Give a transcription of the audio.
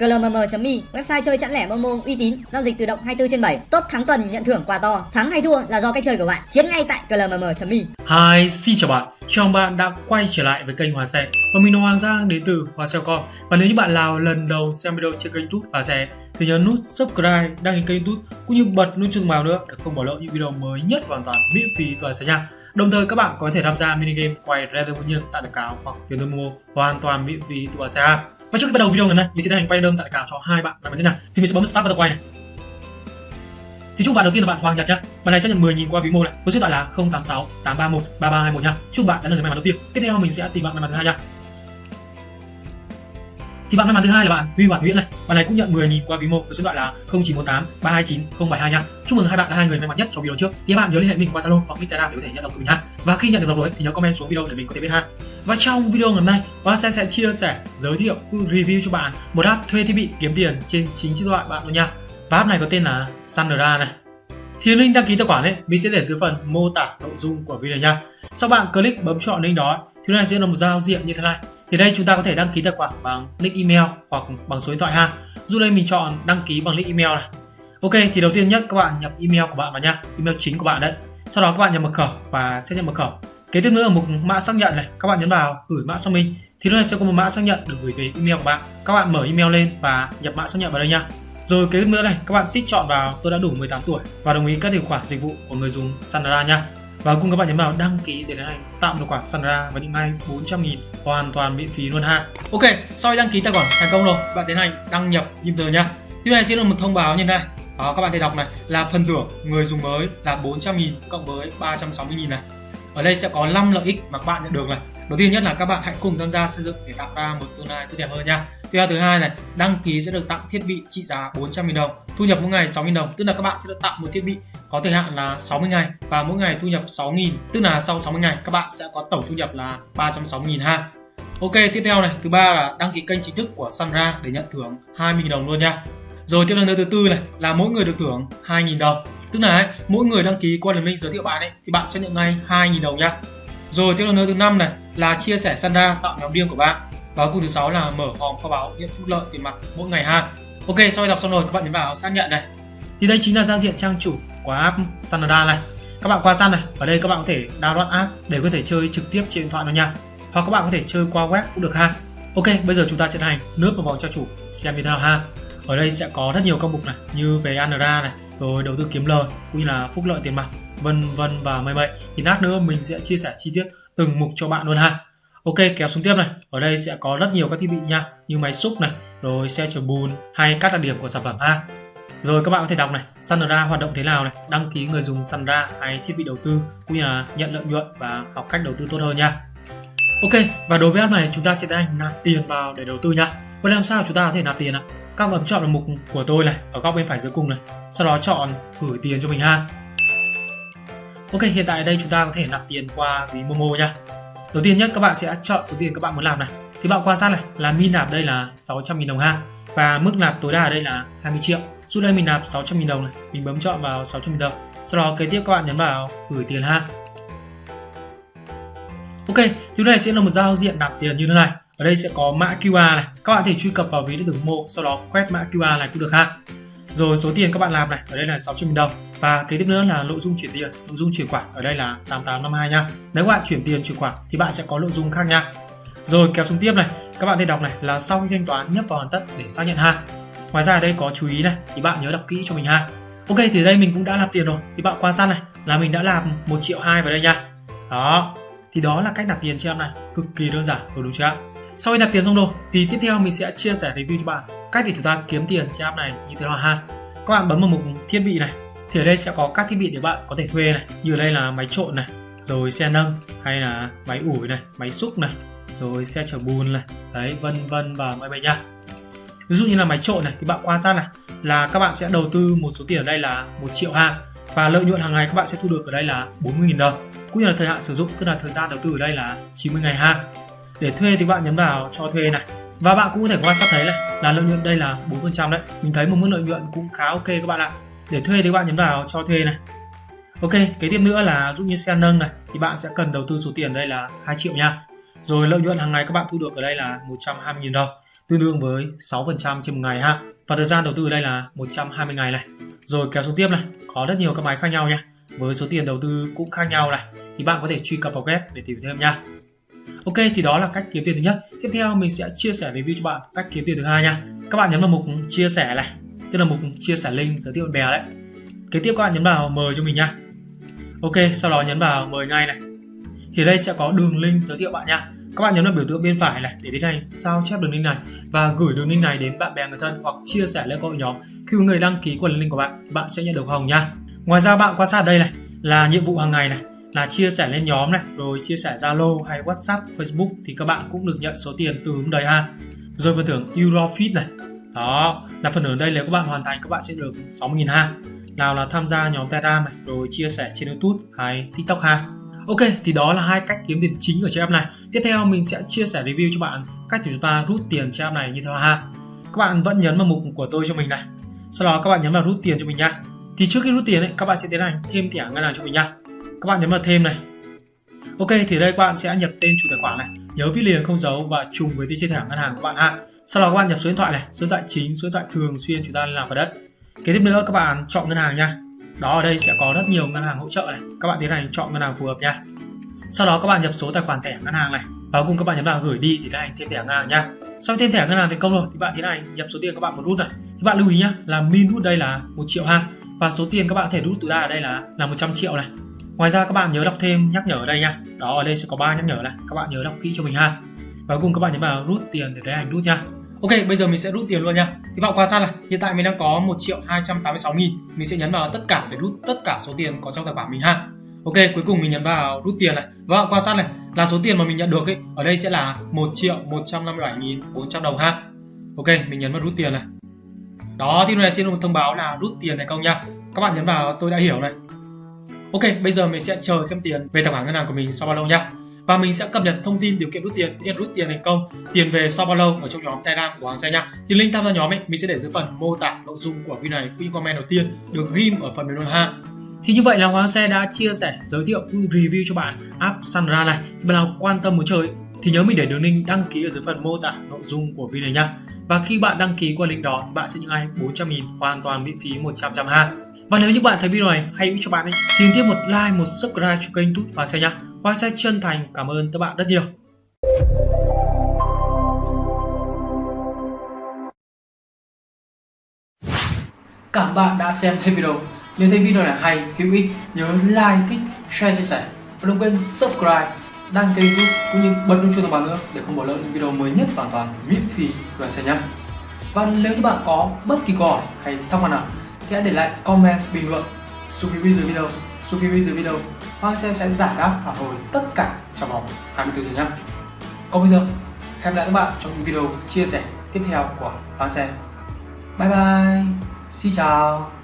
glmm.me website chơi chẵn lẻ momo uy tín giao dịch tự động 24 trên 7 top thắng tuần nhận thưởng quà to thắng hay thua là do cách chơi của bạn chiến ngay tại glmm.me Hi, xin chào bạn. Chào mừng bạn đã quay trở lại với kênh Hòa Xe. Và mình là Hoàng Giang đến từ Hòa Xe Com. Và nếu như bạn nào lần đầu xem video trên kênh YouTube Hòa Xe thì nhớ nút subscribe, đăng ký kênh YouTube cũng như bật nút chuông báo nữa để không bỏ lỡ những video mới nhất hoàn toàn miễn phí từ Hòa Xe nha. Đồng thời các bạn có thể tham gia mini game quay random nhiên tại đại cáo hoặc tiền đơn mua hoàn toàn miễn phí từ Hòa Xe. Và trước khi bắt đầu video ngày nay, mình sẽ tiến hành quay đơn tại cả cho hai bạn. Làm như thế nào. Thì mình sẽ bấm start vào tập quay này. Thì chúc bạn đầu tiên là bạn Hoàng Nhật nhá. Bạn này chấp nhận 10.000 qua ví mô này. Với số điện thoại là 086 831 3321 nhá. Chúc bạn đã là người may mắn đầu tiên. Tiếp theo mình sẽ tìm bạn may mắn thứ hai nhá. Thì bạn may mắn thứ hai là bạn Huy Hoàng Nguyễn này. Bạn này cũng nhận 10.000 qua ví mô với số điện thoại là 0918 329 072 nhá. Chúc mừng hai bạn là hai người may mắn nhất trong video trước. Thì các bạn nhớ liên hệ mình qua Zalo hoặc Instagram để có thể nhận được từ mình ha và khi nhận được rồi thì nhớ comment xuống video để mình có thể biết ha và trong video ngày hôm nay Hoa sẽ sẽ chia sẻ, giới thiệu, review cho bạn một app thuê thiết bị kiếm tiền trên chính chiếc điện thoại bạn luôn nha. Và app này có tên là Sandra này. Thì link đăng ký tài khoản ấy, mình sẽ để dưới phần mô tả nội dung của video nha. Sau bạn click bấm chọn link đó, thì này sẽ là một giao diện như thế này. Thì đây, chúng ta có thể đăng ký tài khoản bằng link email hoặc bằng số điện thoại ha. Dù đây mình chọn đăng ký bằng link email này. Ok, thì đầu tiên nhất, các bạn nhập email của bạn vào nha. Email chính của bạn đấy. Sau đó các bạn nhập mật khẩu và xác nhận mật khẩu kế tiếp nữa ở mục mã xác nhận này các bạn nhấn vào gửi mã xác minh thì lúc này sẽ có một mã xác nhận được gửi về email của bạn các bạn mở email lên và nhập mã xác nhận vào đây nha rồi kế tiếp nữa này, các bạn tích chọn vào tôi đã đủ 18 tuổi và đồng ý các điều khoản dịch vụ của người dùng Sandra nha. Và cùng các bạn nhấn vào đăng ký để tiến hành tạo tài khoản Sandra và những ngay 400 nghìn hoàn toàn miễn phí luôn ha. Ok, sau khi đăng ký tài khoản thành công rồi, bạn tiến hành đăng nhập user nha. Tiếp này sẽ là một thông báo như này. Đó, các bạn thể đọc này là phần thưởng người dùng mới là 400 nghìn cộng với 360 nghìn này. Ở đây sẽ có 5 lợi ích mà các bạn nhận được này. Đầu tiên nhất là các bạn hãy cùng tham gia xây dựng để tạo ra một tương lai tốt đẹp hơn nha. Tiếp theo thứ hai này, đăng ký sẽ được tặng thiết bị trị giá 400.000 đồng, thu nhập mỗi ngày 6.000 đồng, tức là các bạn sẽ được tặng một thiết bị có thời hạn là 60 ngày và mỗi ngày thu nhập 6.000, tức là sau 60 ngày các bạn sẽ có tổng thu nhập là 360.000 ha. Ok, tiếp theo này, thứ ba là đăng ký kênh chính thức của Sunra để nhận thưởng 20.000 đồng luôn nha. Rồi tiếp theo thứ tư này là mỗi người được thưởng 2.000 đồng, tức là ấy, mỗi người đăng ký qua đường link giới thiệu bạn ấy thì bạn sẽ nhận ngay 2.000 đồng nha. Rồi tiếp theo thứ năm này là chia sẻ Sandra tạo nhóm riêng của bạn. Và cuối thứ sáu là mở phòng kho báo nhận phúc lợi tiền mặt mỗi ngày ha. Ok sau khi đọc xong rồi các bạn nhấn vào xác nhận này. Thì đây chính là giao diện trang chủ của app Sanada này. Các bạn qua san này ở đây các bạn có thể download app để có thể chơi trực tiếp trên điện thoại luôn nha. Hoặc các bạn có thể chơi qua web cũng được ha. Ok bây giờ chúng ta sẽ hành nước vào vòng trang chủ xem như thế nào ha. Ở đây sẽ có rất nhiều các mục này như về Andra này rồi đầu tư kiếm lời, cũng như là phúc lợi tiền mặt, vân vân và mây mây thì lát nữa mình sẽ chia sẻ chi tiết từng mục cho bạn luôn ha. Ok, kéo xuống tiếp này. Ở đây sẽ có rất nhiều các thiết bị nha, như máy xúc này, rồi xe chở bùn, hay các đặc điểm của sản phẩm ha. Rồi các bạn có thể đọc này Sandra hoạt động thế nào này, đăng ký người dùng Sandra hay thiết bị đầu tư, cũng như là nhận lợi nhuận và học cách đầu tư tốt hơn nha. Ok, và đối với app này chúng ta sẽ tiến hành nạp tiền vào để đầu tư nha. Vậy làm sao chúng ta có thể nạp tiền ạ? Các bạn chọn vào mục của tôi này ở góc bên phải dưới cùng này sau đó chọn gửi tiền cho mình ha Ok hiện tại đây chúng ta có thể nạp tiền qua ví Momo nha Đầu tiên nhất các bạn sẽ chọn số tiền các bạn muốn làm này. Thì bạn quan sát này là min nạp đây là 600.000 đồng ha. Và mức nạp tối đa ở đây là 20 triệu. Giúp đây mình nạp 600.000 đồng này, mình bấm chọn vào 600.000 đồng. Sau đó kế tiếp các bạn nhấn vào gửi tiền ha. Ok, thứ này sẽ là một giao diện nạp tiền như thế này. Ở đây sẽ có mã QR này. Các bạn thể truy cập vào ví điện tử mộ sau đó quét mã QR này cũng được ha. Rồi số tiền các bạn làm này, ở đây là 600.000 đồng. Và kế tiếp nữa là nội dung chuyển tiền nội dung chuyển khoản ở đây là 8852 nha. Nếu các bạn chuyển tiền chuyển khoản thì bạn sẽ có nội dung khác nha. Rồi kéo xuống tiếp này. Các bạn thể đọc này là sau khi thanh toán nhấp vào hoàn tất để xác nhận ha. Ngoài ra ở đây có chú ý này thì bạn nhớ đọc kỹ cho mình ha. Ok thì đây mình cũng đã làm tiền rồi. Thì bạn quan sát này là mình đã làm một triệu hai vào đây nha. Đó thì đó là cách nạp tiền cho em này. Cực kỳ đơn giản rồi đúng chưa sau khi nạp tiền xong rồi, thì tiếp theo mình sẽ chia sẻ review cho bạn cách để chúng ta kiếm tiền trên app này như thế nào ha. Các bạn bấm vào mục thiết bị này, thì ở đây sẽ có các thiết bị để bạn có thể thuê này, như ở đây là máy trộn này, rồi xe nâng, hay là máy ủi này, máy xúc này, rồi xe chở bùn này, đấy, vân vân và mọi bay nha. Ví dụ như là máy trộn này, thì bạn quan sát này, là các bạn sẽ đầu tư một số tiền ở đây là một triệu ha, và lợi nhuận hàng ngày các bạn sẽ thu được ở đây là 40.000 đồng. Cũng như là thời hạn sử dụng, tức là thời gian đầu tư ở đây là 90 ngày ha để thuê thì bạn nhấn vào cho thuê này. Và bạn cũng có thể quan sát thấy này. Là lợi nhuận đây là 4% đấy. Mình thấy một mức lợi nhuận cũng khá ok các bạn ạ. Để thuê thì bạn nhấn vào cho thuê này. Ok kế tiếp nữa là dụ như xe nâng này. Thì bạn sẽ cần đầu tư số tiền đây là 2 triệu nha. Rồi lợi nhuận hàng ngày các bạn thu được ở đây là 120.000 đồng. Tương đương với 6% trên một ngày ha. Và thời gian đầu tư ở đây là 120 ngày này. Rồi kéo xuống tiếp này, có rất nhiều các máy khác nhau nha. Với số tiền đầu tư cũng khác nhau này, thì bạn có thể truy cập vào web để tìm thêm nha. Ok thì đó là cách kiếm tiền thứ nhất. Tiếp theo mình sẽ chia sẻ review cho bạn cách kiếm tiền thứ hai nha. Các bạn nhấn vào mục chia sẻ này, tức là mục chia sẻ link giới thiệu bạn bè đấy. Kế tiếp các bạn nhấn vào mời cho mình nha. Ok, sau đó nhấn vào mời ngay này. Thì đây sẽ có đường link giới thiệu bạn nha. Các bạn nhấn vào biểu tượng bên phải này để tiến hành sao chép đường link này và gửi đường link này đến bạn bè người thân hoặc chia sẻ lên hội nhóm. Khi người đăng ký qua link của bạn bạn sẽ nhận được hồng nha. Ngoài ra bạn quan sát đây này là nhiệm vụ hàng ngày này là chia sẻ lên nhóm này rồi chia sẻ Zalo hay WhatsApp, Facebook thì các bạn cũng được nhận số tiền từ ứng đầy ha. Rồi phần thưởng Eurofit này. Đó, là phần thưởng đây nếu các bạn hoàn thành các bạn sẽ được 60.000 ha. Nào là tham gia nhóm Telegram này, rồi chia sẻ trên YouTube hay TikTok ha. Ok, thì đó là hai cách kiếm tiền chính ở trên app này. Tiếp theo mình sẽ chia sẻ review cho bạn cách để chúng ta rút tiền trên app này như thế nào ha. Các bạn vẫn nhấn vào mục của tôi cho mình này. Sau đó các bạn nhấn vào rút tiền cho mình nha. Thì trước khi rút tiền ấy, các bạn sẽ tiến hành thêm thẻ ngân hàng cho mình nha. Các bạn nhấn vào thêm này. Ok, thì đây các bạn sẽ nhập tên chủ tài khoản này, nhớ viết liền không dấu và trùng với tên trên thẻ ngân hàng của bạn ha. Sau đó các bạn nhập số điện thoại này, số điện thoại chính, số điện thoại thường xuyên chúng ta làm vào đất. Kế tiếp nữa các bạn chọn ngân hàng nha. Đó ở đây sẽ có rất nhiều ngân hàng hỗ trợ này. Các bạn tiến hành chọn ngân hàng phù hợp nha. Sau đó các bạn nhập số tài khoản thẻ ngân hàng này và cùng các bạn nhấn vào gửi đi thì tiến hành thêm thẻ ngân hàng nha. Sau thêm thẻ ngân hàng thành công rồi thì bạn tiến hành nhập số tiền các bạn muốn rút này. Thì bạn lưu ý nhá là min rút đây là một triệu ha và số tiền các bạn có thể rút tối đa ở đây là là 100 triệu này. Ngoài ra các bạn nhớ đọc thêm nhắc nhở ở đây nha. Đó ở đây sẽ có ba nhắc nhở này. Các bạn nhớ đọc kỹ cho mình ha. Và cùng các bạn nhấn vào rút tiền để tiến hành rút nha. Ok, bây giờ mình sẽ rút tiền luôn nha. Thì bạn quan sát này, hiện tại mình đang có 1 triệu 286 nghìn. Mình sẽ nhấn vào tất cả để rút tất cả số tiền có trong tài khoản mình ha. Ok, cuối cùng mình nhấn vào rút tiền này. Và bạn quan sát này, là số tiền mà mình nhận được ấy, ở đây sẽ là 1 triệu 157 nghìn 400 đồng ha. Ok, mình nhấn vào rút tiền này. Đó, thì này xin một thông báo là rút tiền thành công nha. Các bạn nhấn vào tôi đã hiểu này. Ok, bây giờ mình sẽ chờ xem tiền về tài khoản ngân hàng của mình sau bao lâu nha và mình sẽ cập nhật thông tin điều kiện rút tiền nhận rút tiền thành công tiền về sau bao lâu ở trong nhóm telegram của hàng xe nha thì link tham gia nhóm ấy mình sẽ để dưới phần mô tả nội dung của video này cũng comment đầu tiên được ghim ở phần bình luận ha thì như vậy là Hoàng Xe đã chia sẻ, giới thiệu review cho bạn app Sandra này. Bạn nào quan tâm muốn chơi thì nhớ mình để đường link đăng ký ở dưới phần mô tả nội dung của video này nha. Và khi bạn đăng ký qua link đó bạn sẽ nhận ngay 400 000 hoàn toàn miễn phí 100% ha. Và nếu như bạn thấy video này hay cho bạn ấy, thì tiếp một like, một subscribe cho kênh Tút và Xe nhá. Hoa sẽ chân thành cảm ơn các bạn rất nhiều. Cảm bạn đã xem hết video. Nếu thấy video này hay, hữu ích, nhớ like, thích, share, chia sẻ. Và đừng quên subscribe, đăng ký YouTube cũng như bật nút chuông thông báo nữa để không bỏ lỡ những video mới nhất hoàn toàn miễn phí của Xe nhé. Và nếu như bạn có bất kỳ câu hỏi hay thắc mắc nào thì hãy để lại comment bình luận. Xuống phía dưới video xuống phía dưới video. Hoàng xe sẽ giải đáp phản hồi tất cả trong vòng 24 giờ nhé. Còn bây giờ, hẹn gặp lại các bạn trong những video chia sẻ tiếp theo của Hoàng xe. bye bye, xin chào.